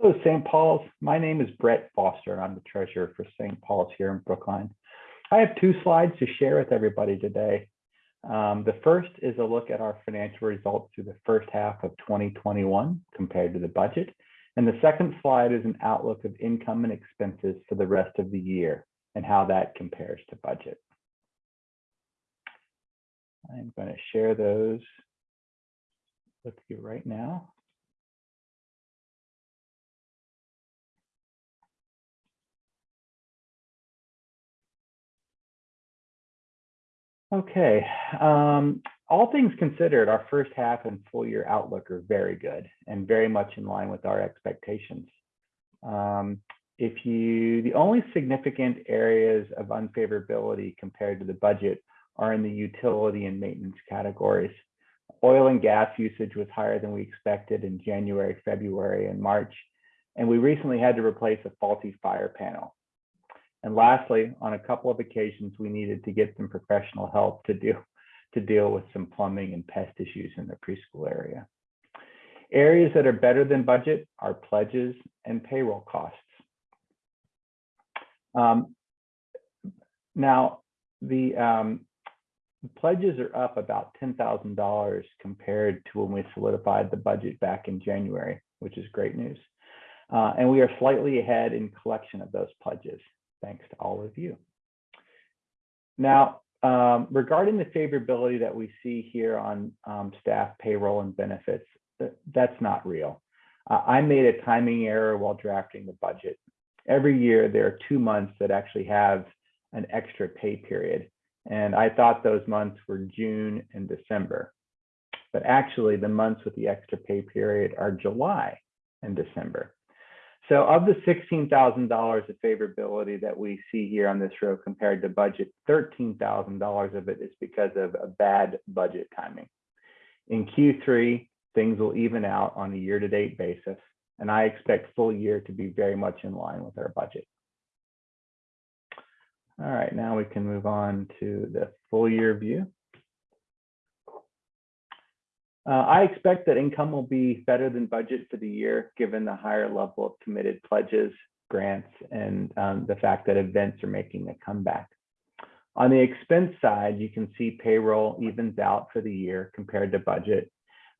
Hello, St. Paul's. My name is Brett Foster, and I'm the treasurer for St. Paul's here in Brookline. I have two slides to share with everybody today. Um, the first is a look at our financial results through the first half of 2021 compared to the budget. And the second slide is an outlook of income and expenses for the rest of the year and how that compares to budget. I'm going to share those with you right now. Okay, um, all things considered, our first half and full year outlook are very good and very much in line with our expectations. Um, if you, the only significant areas of unfavorability compared to the budget are in the utility and maintenance categories. Oil and gas usage was higher than we expected in January, February, and March, and we recently had to replace a faulty fire panel. And lastly, on a couple of occasions, we needed to get some professional help to deal, to deal with some plumbing and pest issues in the preschool area. Areas that are better than budget are pledges and payroll costs. Um, now, the um, pledges are up about $10,000 compared to when we solidified the budget back in January, which is great news. Uh, and we are slightly ahead in collection of those pledges thanks to all of you. Now, um, regarding the favorability that we see here on um, staff payroll and benefits, that's not real. Uh, I made a timing error while drafting the budget. Every year, there are two months that actually have an extra pay period. And I thought those months were June and December. But actually, the months with the extra pay period are July and December. So of the $16,000 of favorability that we see here on this row compared to budget, $13,000 of it is because of a bad budget timing. In Q3, things will even out on a year-to-date basis, and I expect full year to be very much in line with our budget. All right, now we can move on to the full year view. Uh, I expect that income will be better than budget for the year, given the higher level of committed pledges, grants, and um, the fact that events are making a comeback. On the expense side, you can see payroll evens out for the year compared to budget.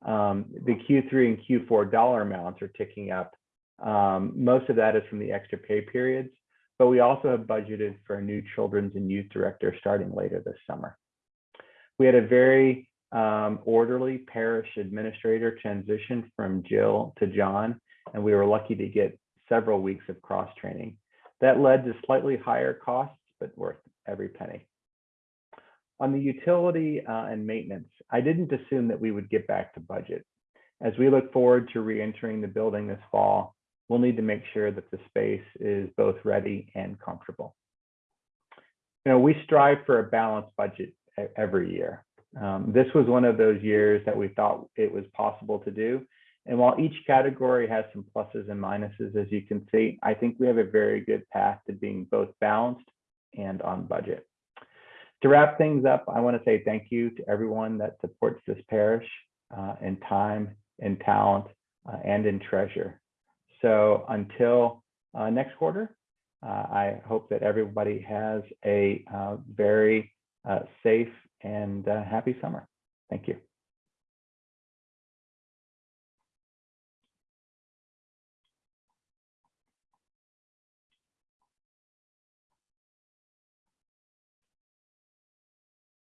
Um, the Q3 and Q4 dollar amounts are ticking up. Um, most of that is from the extra pay periods, but we also have budgeted for a new children's and youth director starting later this summer. We had a very um, orderly parish administrator transition from Jill to John, and we were lucky to get several weeks of cross training. That led to slightly higher costs, but worth every penny. On the utility uh, and maintenance, I didn't assume that we would get back to budget. As we look forward to re-entering the building this fall, we'll need to make sure that the space is both ready and comfortable. You know, we strive for a balanced budget every year. Um, this was one of those years that we thought it was possible to do. And while each category has some pluses and minuses, as you can see, I think we have a very good path to being both balanced and on budget. To wrap things up, I want to say thank you to everyone that supports this parish uh, in time, in talent, uh, and in treasure. So until uh, next quarter, uh, I hope that everybody has a uh, very uh, safe and uh, happy summer. Thank you.